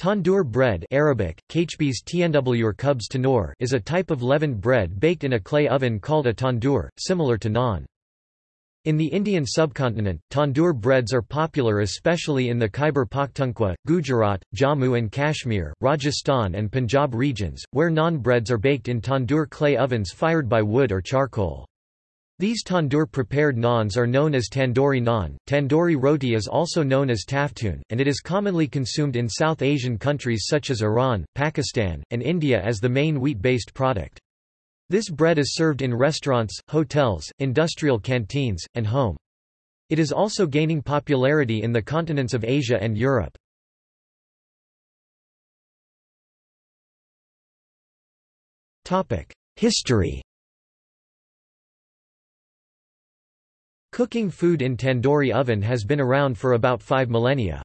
Tandoor bread Arabic, tanur is a type of leavened bread baked in a clay oven called a tandoor, similar to naan. In the Indian subcontinent, tandoor breads are popular especially in the Khyber Pakhtunkhwa, Gujarat, Jammu and Kashmir, Rajasthan and Punjab regions, where naan breads are baked in tandoor clay ovens fired by wood or charcoal. These tandoor-prepared naans are known as tandoori naan. Tandoori roti is also known as taftoon, and it is commonly consumed in South Asian countries such as Iran, Pakistan, and India as the main wheat-based product. This bread is served in restaurants, hotels, industrial canteens, and home. It is also gaining popularity in the continents of Asia and Europe. History Cooking food in tandoori oven has been around for about five millennia.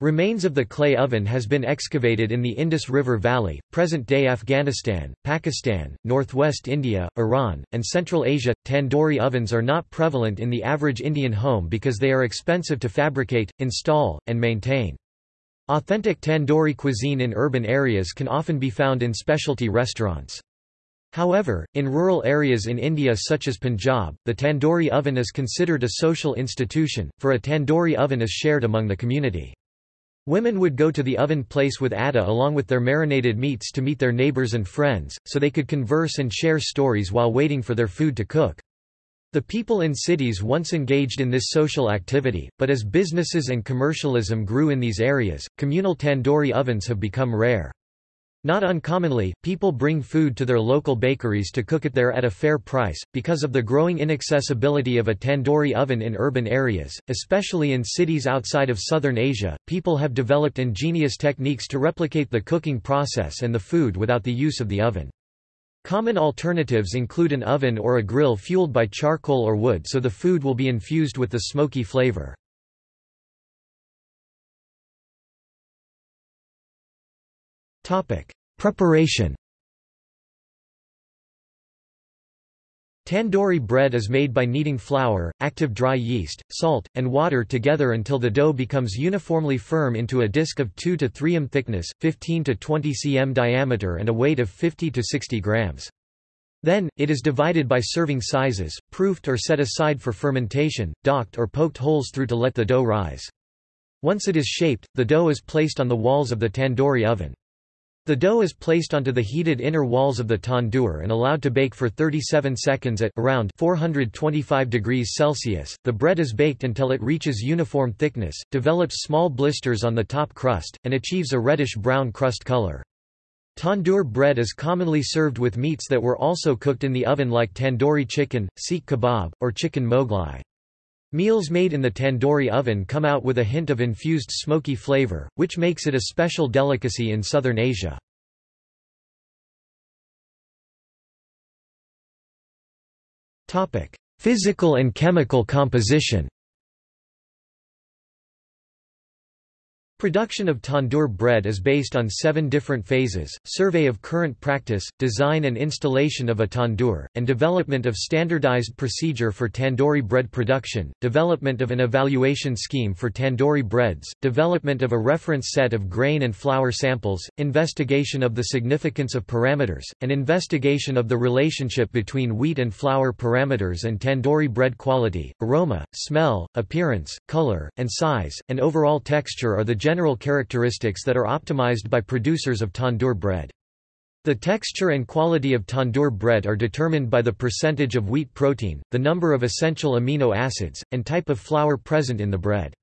Remains of the clay oven has been excavated in the Indus River Valley, present-day Afghanistan, Pakistan, northwest India, Iran, and Central Asia. Tandoori ovens are not prevalent in the average Indian home because they are expensive to fabricate, install, and maintain. Authentic tandoori cuisine in urban areas can often be found in specialty restaurants. However, in rural areas in India such as Punjab, the tandoori oven is considered a social institution, for a tandoori oven is shared among the community. Women would go to the oven place with atta along with their marinated meats to meet their neighbors and friends, so they could converse and share stories while waiting for their food to cook. The people in cities once engaged in this social activity, but as businesses and commercialism grew in these areas, communal tandoori ovens have become rare. Not uncommonly, people bring food to their local bakeries to cook it there at a fair price. Because of the growing inaccessibility of a tandoori oven in urban areas, especially in cities outside of southern Asia, people have developed ingenious techniques to replicate the cooking process and the food without the use of the oven. Common alternatives include an oven or a grill fueled by charcoal or wood so the food will be infused with the smoky flavor. Preparation Tandoori bread is made by kneading flour, active dry yeast, salt, and water together until the dough becomes uniformly firm into a disc of 2 to 3 m thickness, 15 to 20 cm diameter and a weight of 50 to 60 grams. Then, it is divided by serving sizes, proofed or set aside for fermentation, docked or poked holes through to let the dough rise. Once it is shaped, the dough is placed on the walls of the tandoori oven. The dough is placed onto the heated inner walls of the tandoor and allowed to bake for 37 seconds at around 425 degrees Celsius. The bread is baked until it reaches uniform thickness, develops small blisters on the top crust, and achieves a reddish-brown crust color. Tandoor bread is commonly served with meats that were also cooked in the oven like tandoori chicken, seekh kebab, or chicken moghlai. Meals made in the tandoori oven come out with a hint of infused smoky flavor, which makes it a special delicacy in southern Asia. Physical and chemical composition Production of tandoor bread is based on seven different phases, survey of current practice, design and installation of a tandoor, and development of standardized procedure for tandoori bread production, development of an evaluation scheme for tandoori breads, development of a reference set of grain and flour samples, investigation of the significance of parameters, and investigation of the relationship between wheat and flour parameters and tandoori bread quality, aroma, smell, appearance, color, and size, and overall texture are the general characteristics that are optimized by producers of tandoor bread. The texture and quality of tandoor bread are determined by the percentage of wheat protein, the number of essential amino acids, and type of flour present in the bread.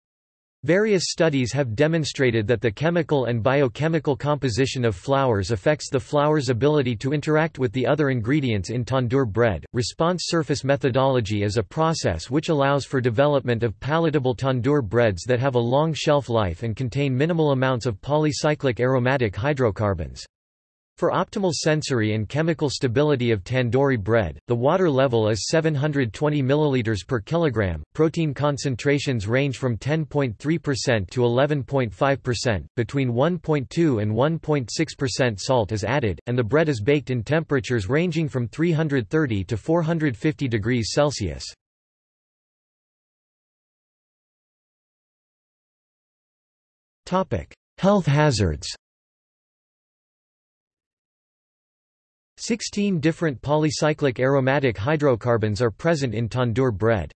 Various studies have demonstrated that the chemical and biochemical composition of flours affects the flour's ability to interact with the other ingredients in tandoor bread. Response surface methodology is a process which allows for development of palatable tandoor breads that have a long shelf life and contain minimal amounts of polycyclic aromatic hydrocarbons. For optimal sensory and chemical stability of tandoori bread, the water level is 720 ml per kilogram. Protein concentrations range from 10.3% to 11.5%, between 1.2 and 1.6% salt is added, and the bread is baked in temperatures ranging from 330 to 450 degrees Celsius. Health hazards 16 different polycyclic aromatic hydrocarbons are present in tandoor bread.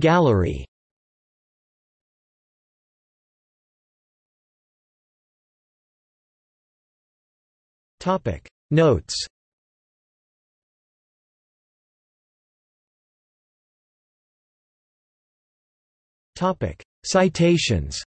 Gallery. Notes. Citations